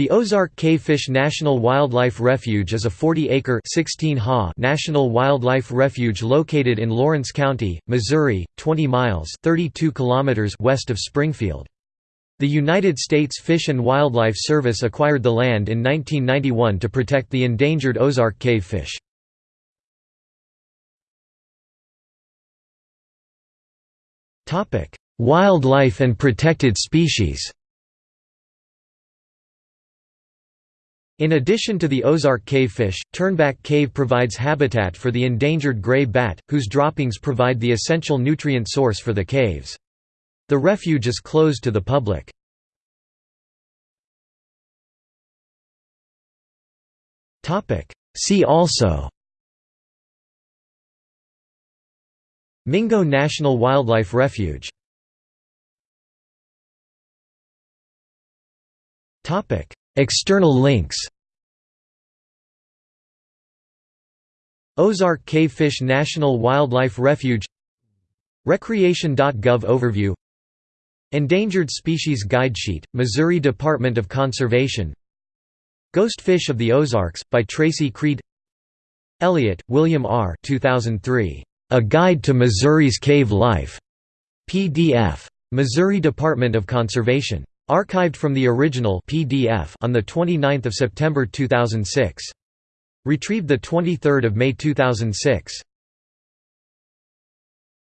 The Ozark Cavefish National Wildlife Refuge is a 40-acre national wildlife refuge located in Lawrence County, Missouri, 20 miles 32 kilometers west of Springfield. The United States Fish and Wildlife Service acquired the land in 1991 to protect the endangered Ozark cavefish. Wildlife and protected species In addition to the Ozark cavefish, Turnback Cave provides habitat for the endangered gray bat, whose droppings provide the essential nutrient source for the caves. The refuge is closed to the public. See also Mingo National Wildlife Refuge External links Ozark Cavefish National Wildlife Refuge Recreation.gov Overview Endangered Species Guide Sheet, Missouri Department of Conservation Ghost Fish of the Ozarks, by Tracy Creed Elliott, William R. 2003. A Guide to Missouri's Cave Life. PDF. Missouri Department of Conservation. Archived from the original PDF on 29 September 2006. Retrieved 23 May 2006.